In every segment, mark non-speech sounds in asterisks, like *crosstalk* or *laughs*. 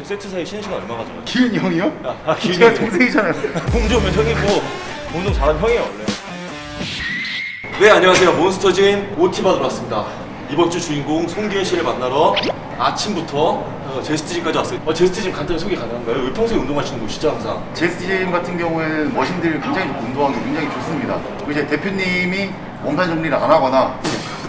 보통 세트 사이 쉬는 시간 얼마 가져가요? 기훈이 형이요? 아, 아, 기훈이 제가? 동생이잖아요. 공주면 형이고 운동 잘하는 형이에요 원래 네 안녕하세요 몬스터진 OT 받으러 왔습니다 이번 주 주인공 송기현 씨를 만나러 아침부터 어, 제스트짐까지 왔어요 어, 제스트짐 간단히 소개 가능한가요? 여기 평소에 운동하시는 곳이죠 항상 제스팀 같은 경우에는 머신들 굉장히 운동하기 굉장히 좋습니다. 그리고 이제 대표님이 몸살 정리를 안 하거나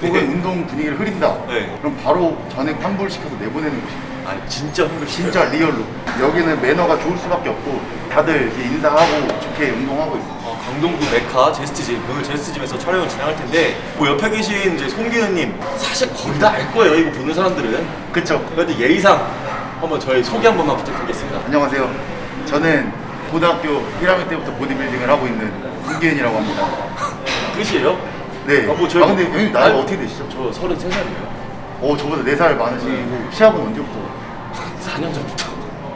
혹은 네. 운동 분위기를 흐린다. 네. 그럼 바로 전액 환불시켜서 내보내는 곳입니다. 아니 진짜 흥분 진짜 리얼로. 여기는 매너가 좋을 수밖에 없고 다들 인사하고 좋게 운동하고 있어요. 어, 강동구 메카 제스트짐 오늘 제스트짐에서 촬영을 진행할 텐데 뭐 옆에 계신 이제 송기현님 사실 거의 다 알 거예요 이거 보는 사람들은 그쵸? 그런데 예의상 한번 저희 소개 한 번만 부탁드리겠습니다 안녕하세요. 저는 고등학교 1학년 때부터 보디빌딩을 하고 있는 김기현이라고 합니다. *laughs* 끝이에요? 네. 아, 뭐 저희 아, 근데 형님 나이가 아니, 어떻게 되시죠? 저 33살이에요 어, 저보다 4살 많으시고 시합은 언제부터? 4년 전부터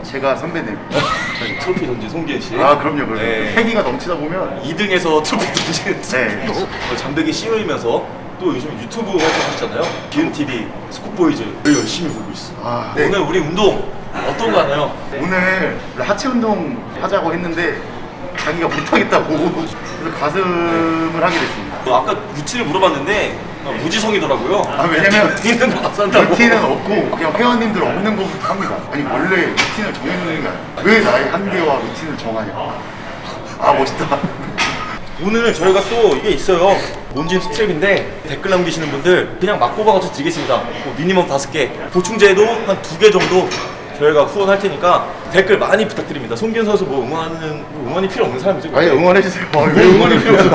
제가 선배님. *laughs* 트로피 던진 송기현 씨 아, 그럼요, 그럼요. 네. 패기가 넘치다 보면 2등에서 트로피 던진 *laughs* 네. *laughs* 어, 잠들기 쉬우면서 또 요즘 유튜브 활동하시잖아요 기은TV 스쿠보이즈 열심히 보고 있어 아, 네. 오늘 우리 운동 어떤 거 하나요? 오늘 하체 운동 하자고 했는데 자기가 못하겠다고 그래서 가슴을 하게 됐습니다. 어, 아까 루틴을 물어봤는데 어, 무지성이더라고요 아, 왜냐면 가서 한다고 루틴은 없고 그냥 회원님들 없는 것부터 합니다. 아니 원래 루틴을 정해놓는 게 아니야. 왜 나의 한계와 루틴을 정하냐. 아 멋있다. 오늘 저희가 또 이게 있어요 몬짐 스트랩인데 댓글 남기시는 분들 그냥 막 뽑아가지고 드리겠습니다 뭐 미니멈 다섯 개 보충제도 한 두 개 정도 저희가 후원할 테니까 댓글 많이 부탁드립니다 송기현 선수 뭐 응원하는 뭐 응원이 필요 없는 사람이죠 아니 응원해주세요. 아, 왜 응원이 필요 없어?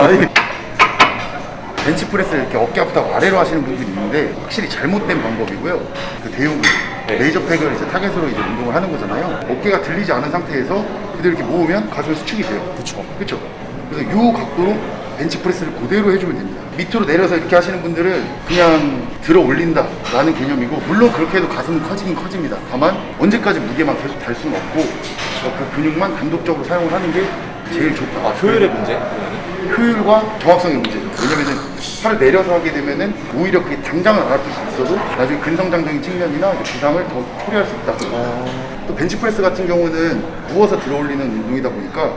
벤치프레스를 이렇게 어깨 아프다고 아래로 하시는 분들이 있는데 확실히 잘못된 방법이고요. 그 대흉근 네. 레이저 팩을 이제 타겟으로 이제 운동을 하는 거잖아요. 어깨가 들리지 않은 상태에서 그대로 이렇게 모으면 가슴이 수축이 돼요. 그쵸. 그렇죠. 그래서 이 각도로 벤치프레스를 그대로 해주면 됩니다. 밑으로 내려서 이렇게 하시는 분들은 그냥 들어 올린다 라는 개념이고 물론 그렇게 해도 가슴은 커지긴 커집니다. 다만 언제까지 무게만 계속 달 수는 없고 그 근육만 단독적으로 사용을 하는 게 제일 좋다. 아 효율의 문제? 효율과 정확성의 문제죠. 왜냐면은 팔을 내려서 하게 되면은 오히려 그게 당장은 안 아플 수 있어도 나중에 근성장적인 측면이나 부상을 더 초래할 수 있다. 또 벤치프레스 같은 경우는 누워서 들어올리는 운동이다 보니까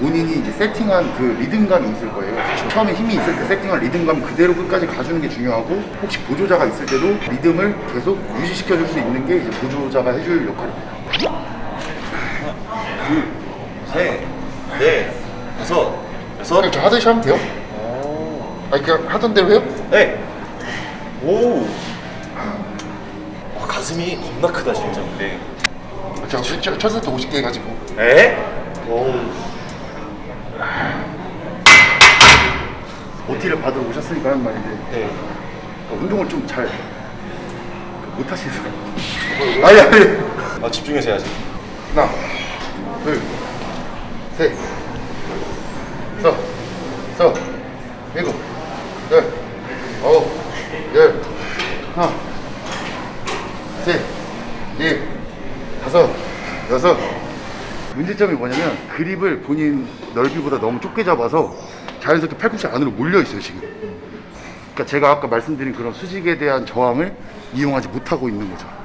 본인이 이제 세팅한 그 리듬감이 있을 거예요. 처음에 힘이 있을 때 세팅한 리듬감 그대로 끝까지 가주는 게 중요하고 혹시 보조자가 있을 때도 리듬을 계속 유지시켜 줄 수 있는 게 이제 보조자가 해줄 역할입니다. 셋, 넷, 다섯, 여섯 저 하듯이 하면 돼요? 아, 그냥 하던 대로 해요? 네. 오. 와, 가슴이 겁나 크다 진짜 근데. 제가 첫, 첫 세트 50개 해가지고 에? 오. OT를 받으러 오셨으니까 하는 말인데 네. 그러니까 운동을 좀 잘 못하시는 사람 아니 아니 아 집중해서 해야지. 하나 둘셋 서, 서, 일곱, 열, 아홉, 열, 하나, 셋, 넷, 다섯, 여섯. 문제점이 뭐냐면 그립을 본인 넓이보다 너무 좁게 잡아서 자연스럽게 팔꿈치 안으로 몰려 있어요 지금. 그러니까 제가 아까 말씀드린 그런 수직에 대한 저항을 이용하지 못하고 있는 거죠.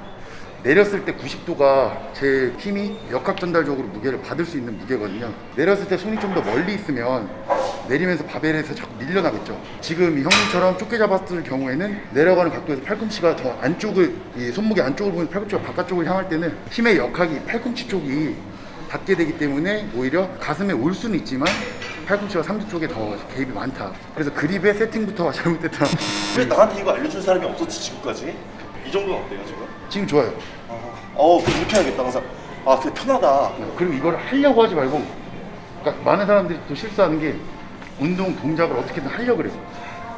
내렸을 때 90도가 제 힘이 역학 전달적으로 무게를 받을 수 있는 무게거든요. 내렸을 때 손이 좀 더 멀리 있으면 내리면서 바벨에서 자꾸 밀려나겠죠. 지금 이 형님처럼 좁게 잡았을 경우에는 내려가는 각도에서 팔꿈치가 더 안쪽을 이 손목의 안쪽을 보면 팔꿈치가 바깥쪽을 향할 때는 힘의 역학이 팔꿈치 쪽이 닿게 되기 때문에 오히려 가슴에 올 수는 있지만 팔꿈치가 상대 쪽에 더 개입이 많다. 그래서 그립의 세팅부터가 *laughs* 잘못됐다. 왜 나한테 이거 알려준 사람이 없었지 지금까지? 이 정도는 어때요 지금? 지금 좋아요. 어, 그럼 이렇게 해야겠다 항상. 아, 되게 편하다. 그리고 이걸 하려고 하지 말고 그러니까 많은 사람들이 또 실수하는 게 운동 동작을 어떻게든 하려고 그래서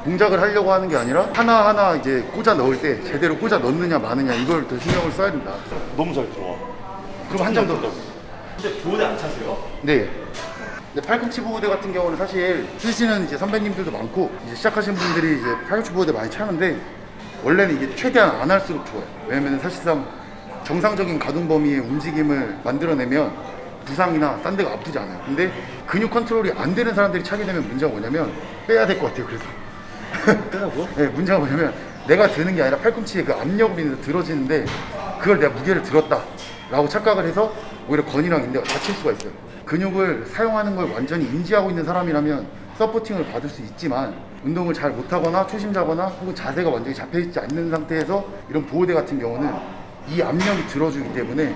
동작을 하려고 하는 게 아니라 하나하나 이제 꽂아 넣을 때 제대로 꽂아 넣느냐 마느냐 이걸 더 신경을 써야 된다 너무 잘 들어와. 그럼 한 장 더 근데 보호대 안 차세요? 네. 근데 팔꿈치 보호대 같은 경우는 사실 쓰시는 이제 선배님들도 많고 이제 시작하신 분들이 이제 팔꿈치 보호대 많이 차는데 원래는 이게 최대한 안 할수록 좋아요. 왜냐면 사실상 정상적인 가동 범위의 움직임을 만들어내면 부상이나 딴 데가 아프지 않아요. 근데 근육 컨트롤이 안 되는 사람들이 차게 되면 문제가 뭐냐면 빼야 될 것 같아요. 그래서 *laughs* 빼라고요? 네, 문제가 뭐냐면 내가 드는 게 아니라 팔꿈치에 그 인해서 들어지는데 그걸 내가 무게를 들었다 라고 착각을 해서 오히려 건이랑 인대가 다칠 수가 있어요 근육을 사용하는 걸 완전히 인지하고 있는 사람이라면 서포팅을 받을 수 있지만 운동을 잘 못하거나 초심자거나 혹은 자세가 완전히 잡혀있지 않는 상태에서 이런 보호대 같은 경우는 이 압력이 들어주기 때문에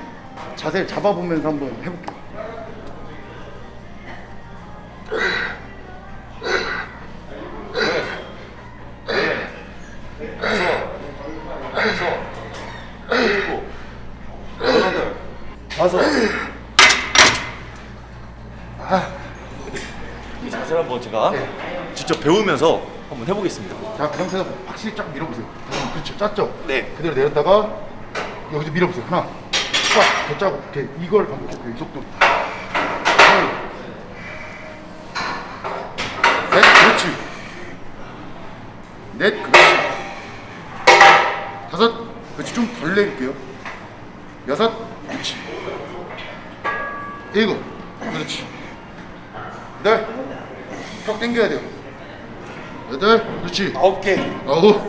자세를 잡아보면서 한번 해볼게요 직접 배우면서 한번 해보겠습니다. 자, 그 상태에서 확실히 쫙 밀어보세요. 그렇죠. 짰죠? 네. 그대로 내렸다가 여기서 밀어보세요. 하나, 쫙, 더 짜고, 이렇게 이걸 반복해요. 이 속도. 둘, 셋, 그렇지. 넷, 그렇지. 다섯, 그렇지. 좀 덜 내릴게요. 여섯, 그렇지. 일곱, 그렇지. 여덟, 턱 당겨야 돼요. 여덟, 그렇지. 아홉 개. 어우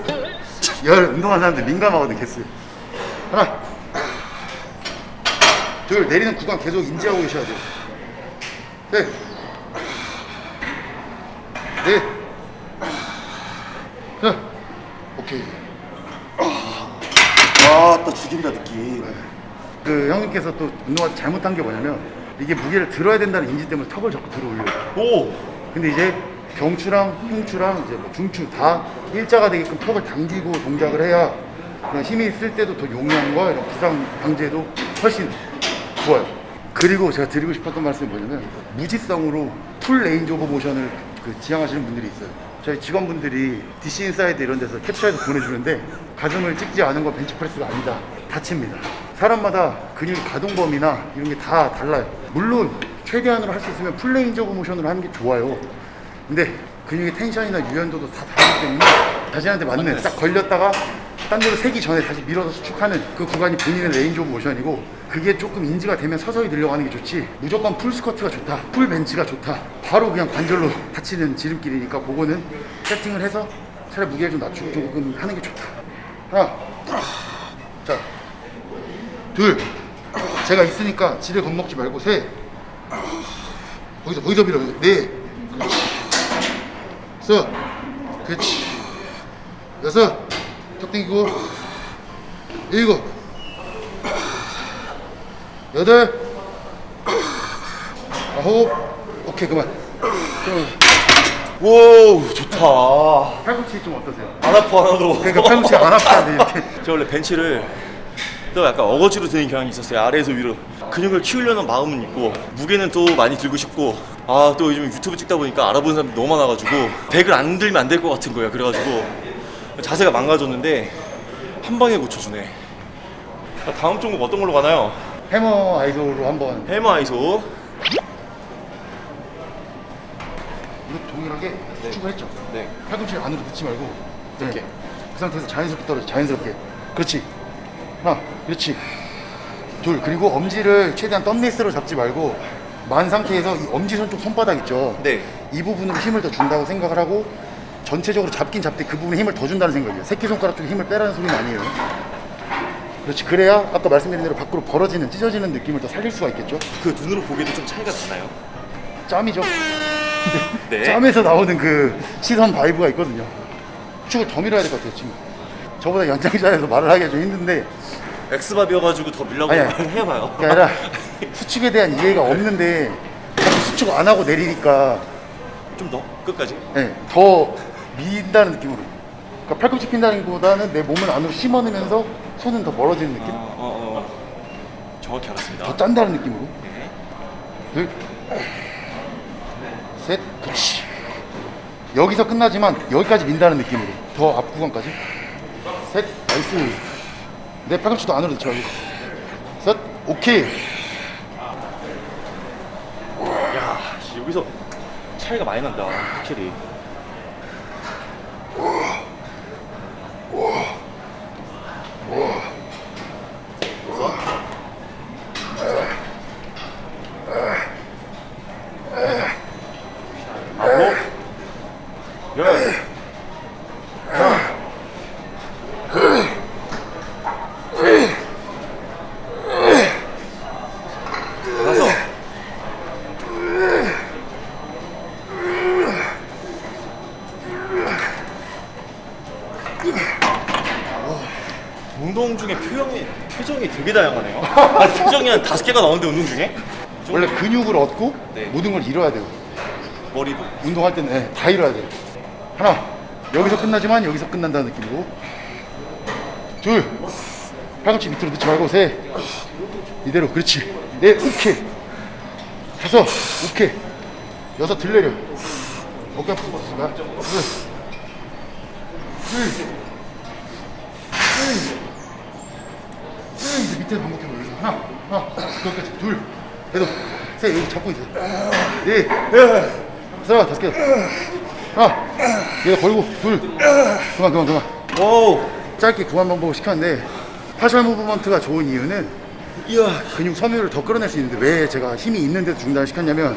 열. 운동하는 사람들 민감하거든 개수 하나. 둘 내리는 구간 계속 인지하고 계셔야 돼요. 셋넷. 자, 오케이. 아또 죽인다 느낌. 그 형님께서 또 운동을 잘못한 게 뭐냐면 이게 무게를 들어야 된다는 인지 때문에 턱을 자꾸 들어 올려요. 오. 근데 이제 경추랑 흉추랑 이제 뭐 요추 다 일자가 되게끔 턱을 당기고 동작을 해야 그런 힘이 있을 때도 더 용량과 이런 부상 방지에도 훨씬 좋아요. 그리고 제가 드리고 싶었던 말씀이 뭐냐면 무지성으로 full range of motion을 그 지향하시는 분들이 있어요. 저희 직원분들이 DC 인사이드 이런 데서 캡처해서 보내주는데 가슴을 찍지 않은 건 벤치프레스가 아니다. 다칩니다. 사람마다 근육 가동 범위나 이런 게 다 달라요. 물론 최대한으로 할 수 있으면 full range of motion으로 하는 게 좋아요. 근데 근육의 tension이나 유연도도 다 다르기 때문에 자신한테 맞는 딱 걸렸다가 딴 데로 세기 전에 다시 밀어서 수축하는 그 구간이 본인의 range of motion이고 그게 조금 인지가 되면 서서히 늘려가는 게 좋지. 무조건 full 스쿼트가 좋다. full 벤치가 좋다. 바로 그냥 관절로 다치는 지름길이니까 그거는 세팅을 해서 차라리 무게를 좀 낮추고 조금 하는 게 좋다. 하나 자둘. 제가 있으니까 지레 겁먹지 말고 셋. 거기서 거기서 밀어 넷 여섯 그렇지 여섯 턱 당기고 일곱 여덟 아홉 오케이 그만 좀오 좋다. 팔꿈치 좀 어떠세요? 안 아파 하나도. 그러니까 팔꿈치 안 아파야 이렇게 제가 원래 벤치를 또 약간 어거지로 드는 경향이 있었어요 아래에서 위로 근육을 키우려는 마음은 있고 무게는 또 많이 들고 싶고 아 또 요즘 유튜브 찍다 보니까 알아보는 사람들이 너무 많아가지고 100을 안 들면 안 될 것 같은 거예요 그래가지고 자세가 망가졌는데 한 방에 고쳐주네. 자, 다음 종목 어떤 걸로 가나요? 해머 아이솔로 한번. 해머 아이소. 이거 동일하게 수축을 했죠? 네. 팔꿈치를 안으로 넣지 말고. 네. 이렇게. 그 상태에서 자연스럽게 떨어져 자연스럽게. 그렇지. 하나 그렇지. 둘 그리고 엄지를 최대한 덤리스로 잡지 말고 만 상태에서 이 엄지손 쪽 손바닥 있죠 네. 이 부분으로 힘을 더 준다고 생각을 하고 전체적으로 잡긴 잡되 그 부분에 힘을 더 준다는 생각이에요 새끼손가락 쪽에 힘을 빼라는 소리는 아니에요 그렇지 그래야 아까 말씀드린 대로 밖으로 벌어지는 찢어지는 느낌을 더 살릴 수가 있겠죠 그 눈으로 보기에도 좀 차이가 나나요? 짬이죠 네 *laughs* 짬에서 나오는 그 시선 vibe가 있거든요. 축을 더 밀어야 될 것 같아요, 지금. 저보다 연장자셔서 말을 하기가 좀 힘든데 X밥이어가지고 더 밀라고. 말을 *laughs* 해봐요 그게 아니라 수축에 대한 이해가 없는데 수축 안 하고 내리니까 좀 더 끝까지 예, 더 민다는 느낌으로. 그러니까 팔꿈치 핀다는 것보다는 내 몸을 안으로 심어넣으면서 손은 더 멀어지는 느낌? 어, 어, 어. 정확히 알았습니다 더 짠다는 느낌으로. 네. 둘, 셋, 그렇지. 여기서 끝나지만 여기까지 민다는 느낌으로 더 앞 구간까지. 셋, nice. 내 팔꿈치도 안으로 말고. 셋, 오케이. 야 씨, 여기서 차이가 많이 난다 확실히 아홉 열 하나 둘셋넷 운동 중에 표정이 표정이 되게 다양하네요. *laughs* 아, 표정이 한 다섯 개가 나오는데 운동 중에 원래 근육을 얻고 네. 모든 걸 잃어야 돼요. 머리도. 운동할 때는 네, 다 잃어야 돼요. 하나, 여기서 끝나지만 여기서 끝난다는 느낌으로. 둘, 팔꿈치 밑으로 넣지 말고 셋. 이대로 그렇지. 넷, 오케이. 다섯, 오케이. 여섯 들내려. 어깨 아프고. 둘, 둘, 밑에 반복해 보여줘. 하나, 하나, 그것까지. 둘, 여덟, 셋. 여기 잡고 있어. 넷, 하나, 다섯 개. 하나, 얘가 걸고 둘. 그만, 그만, 그만. 오. 짧게 구간 반복을 시켰는데 partial movement가 좋은 이유는 이야. 근육 섬유를 더 끌어낼 수 있는데 왜 제가 힘이 있는데도 중단을 시켰냐면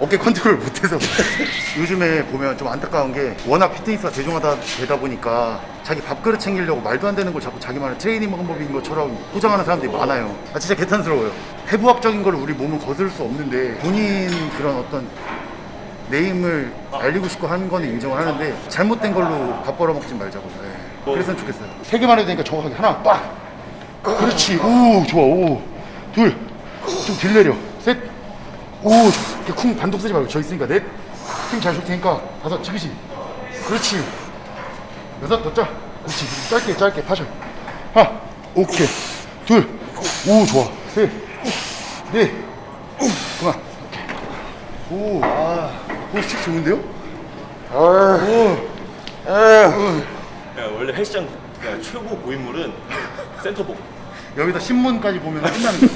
어깨 컨트롤 못해서. *laughs* 요즘에 보면 좀 안타까운 게 워낙 피트니스가 대중화다 되다 보니까 자기 밥그릇 챙기려고 말도 안 되는 걸 자꾸 자기만의 트레이닝 방법인 것처럼 포장하는 사람들이 많아요. 아 진짜 개탄스러워요. 해부학적인 걸 우리 몸은 거스를 수 없는데 본인 그런 어떤 name을 알리고 싶고 하는 거는 인정을 하는데 잘못된 걸로 밥 벌어먹지 말자고. 네. 그랬으면 좋겠어요. 세 개만 해도 되니까 정확하게 하나 빡! 그렇지. 오 좋아. 오 둘 좀 덜 내려. 셋오 이렇게 쿵 반동 쓰지 말고 저 있으니까 넷 힘잘 줄 테니까 다섯 지그시 그렇지. 여섯 더짜. 그렇지. 짧게 짧게 파셔. 하나 오케이. 둘오 좋아. 셋넷. 그만 오, 아, 오, 스틱 좋은데요? 아, 오, 아, 야, 원래 헬스장 야, 최고 고인물은 센터복. 여기다 신문까지 보면 끝나는 거.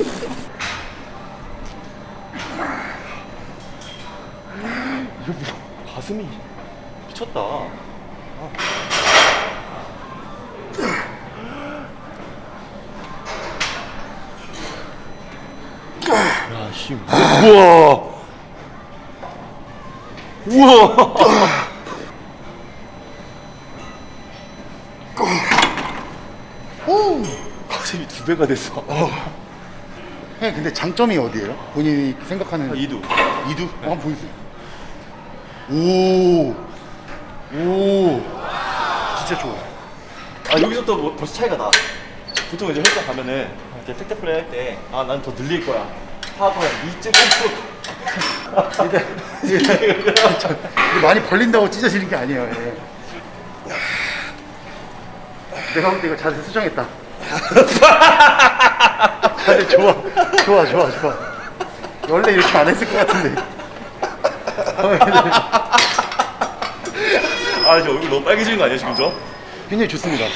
이거 뭐 가슴이 미쳤다. 야, 씨. 우와. 우와. 오, 가슴이 두 배가 됐어. 형, 근데 장점이 어디예요? 본인이 생각하는 이두. 이두? 어, 한번 보여주세요. 오, 오, 진짜 좋아. 아 여기서 또 뭐, 벌써 차이가 나. 보통 이제 헬스장 가면은 이렇게 택대 플레이 할 때 아 난 더 늘릴 거야. 하고 한2.5% 이게, 이게 많이 벌린다고 찢어지는 게 아니에요. 예. 내가 볼 때 이거 자세 수정했다. 자세 좋아, 좋아, 좋아, 좋아. 원래 이렇게 안 했을 것 같은데. 아, 저 얼굴 너무 빨개지는 거 아니야, 지금 저? 굉장히 좋습니다.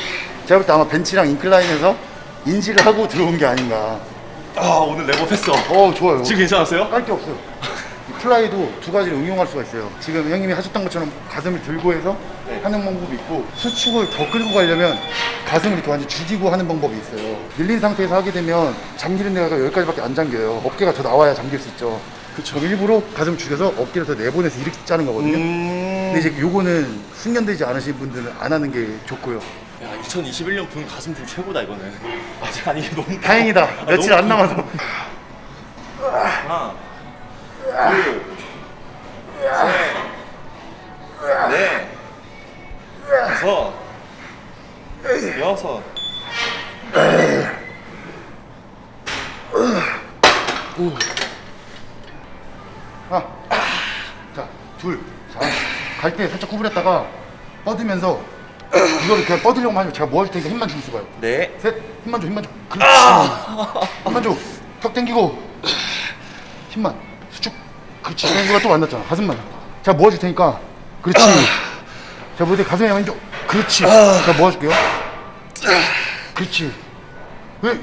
제가 볼 때 아마 벤치랑 incline에서 인지를 하고 들어온 게 아닌가. 아, 오늘 level up했어. 어, 좋아요. 지금 괜찮았어요? 깔 게 없어요. 이 fly도 두 가지를 응용할 수가 있어요. 지금 형님이 하셨던 것처럼 가슴을 들고 해서 네. 하는 방법이 있고 수축을 더 끌고 가려면 가슴을 이렇게 완전 죽이고 하는 방법이 있어요. 밀린 상태에서 하게 되면 잠기는 데가 여기까지밖에 안 잠겨요. 어깨가 더 나와야 잠길 수 있죠. 그쵸. 일부러 가슴을 죽여서 어깨를 더 내보내서 이렇게 짜는 거거든요. 음. 근데 이제 요거는 숙련되지 않으신 분들은 안 하는 게 좋고요. 야, 2021년 분 가슴 좀 최고다, 이거는. *laughs* 아직 아니, 너무. 다행이다. 아, 며칠 너무 안 남아서. 하나, 둘, 셋, 넷, 다섯, 여섯. 하나, 자, 둘, 자, 갈때 살짝 구부렸다가 뻗으면서 이거를 그냥 뻗으려고 하면 제가 뭐 할 테니까 힘만 주고 있어봐요. 네. 셋, 힘만 줘, 힘만 줘. 그렇지. 힘만 줘. 턱 당기고 힘만 수축. 그렇지. 누가 또 만났잖아. 가슴만. 자, 모아줄 테니까. 그렇지. 자, 모두 가슴에 힘 줘. 그렇지. 자, 모아줄게요. 그렇지. 왜?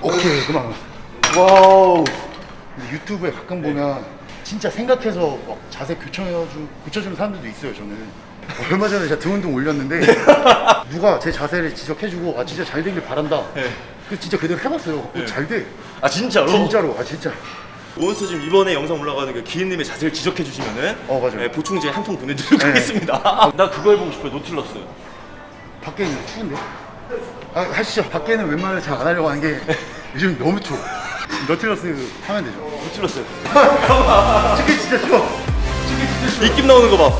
오케이, 그만. wow. 유튜브에 가끔 보면 진짜 생각해서 막 자세 교정해가지고 고쳐주는 사람들도 있어요 저는 얼마 전에 제가 등 운동 올렸는데 *laughs* 누가 제 자세를 지적해주고 아 진짜 잘 되길 바란다 네. 그 진짜 그대로 해봤어요 어, 네. 잘돼 아, 진짜로? 진짜로 아 진짜 몬스터 지금 이번에 영상 올라가는 그 기인님의 자세를 지적해 주시면은 어, 맞아요. 네, 보충제 한 통 보내드리도록 네. 하겠습니다. *laughs* 나 그거 해보고 싶어요. 노틸러스. 밖에 있는 추운데 아 하시죠 밖에는 웬만하면 잘 안 하려고 하는 게 요즘 너무 추워 노틸러스 하면 되죠 노틸러스. 저게 *laughs* 진짜 추워 입김 나오는 거 봐.